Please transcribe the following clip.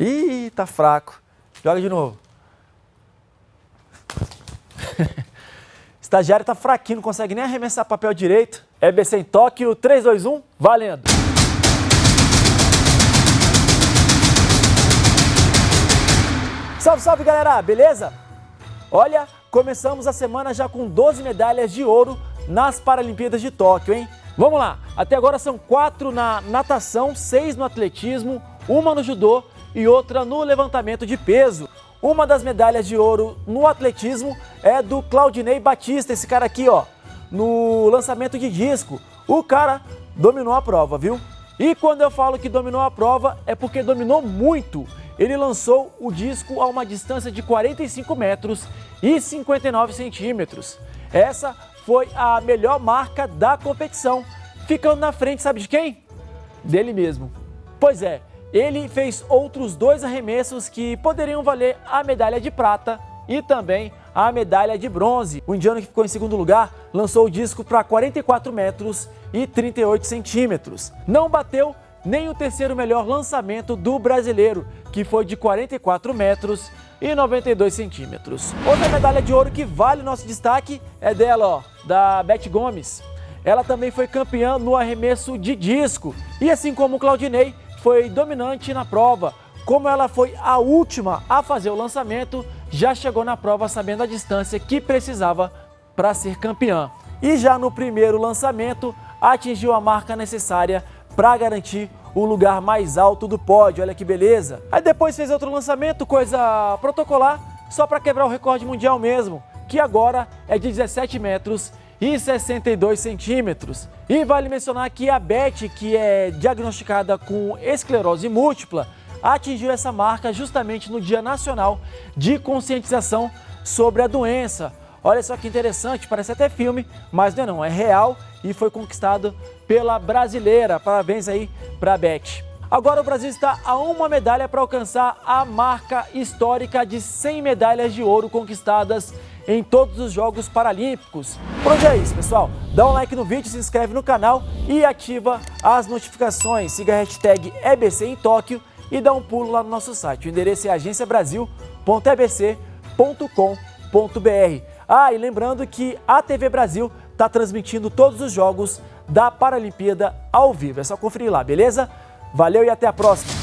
Ih, tá fraco. Joga de novo. Estagiário tá fraquinho, não consegue nem arremessar papel direito. EBC em Tóquio, 3, 2, 1, valendo! Salve, salve galera, beleza? Olha, começamos a semana já com 12 medalhas de ouro nas Paralimpíadas de Tóquio, hein? Vamos lá, até agora são quatro na natação, seis no atletismo, uma no judô e outra no levantamento de peso. Uma das medalhas de ouro no atletismo é do Claudinei Batista, esse cara aqui, ó, no lançamento de disco. O cara dominou a prova, viu? E quando eu falo que dominou a prova, é porque dominou muito. Ele lançou o disco a uma distância de 45 metros e 59 centímetros. Essa foi a melhor marca da competição, ficando na frente, sabe de quem? Dele mesmo. Pois é, ele fez outros dois arremessos que poderiam valer a medalha de prata e também a medalha de bronze. O indiano que ficou em segundo lugar lançou o disco para 44 metros e 38 centímetros. Não bateu nem o terceiro melhor lançamento do brasileiro, que foi de 44 metros e 92 centímetros. Outra medalha de ouro que vale nosso destaque é dela, ó, da Beth Gomes. Ela também foi campeã no arremesso de disco e assim como o Claudinei, foi dominante na prova. Como ela foi a última a fazer o lançamento, já chegou na prova sabendo a distância que precisava para ser campeã. E já no primeiro lançamento, atingiu a marca necessária para garantir o lugar mais alto do pódio, olha que beleza. Aí depois fez outro lançamento, coisa protocolar, só para quebrar o recorde mundial mesmo, que agora é de 17 metros e 62 centímetros. E vale mencionar que a Beth, que é diagnosticada com esclerose múltipla, atingiu essa marca justamente no Dia Nacional de Conscientização sobre a doença. Olha só que interessante, parece até filme, mas não é não, é real e foi conquistado pela brasileira. Parabéns aí para a Beth. Agora o Brasil está a uma medalha para alcançar a marca histórica de 100 medalhas de ouro conquistadas em todos os Jogos Paralímpicos. Por hoje é isso, pessoal. Dá um like no vídeo, se inscreve no canal e ativa as notificações. Siga a hashtag EBC em Tóquio e dá um pulo lá no nosso site. O endereço é agenciabrasil.ebc.com.br. Ah, e lembrando que a TV Brasil está transmitindo todos os jogos da Paralimpíada ao vivo. É só conferir lá, beleza? Valeu e até a próxima!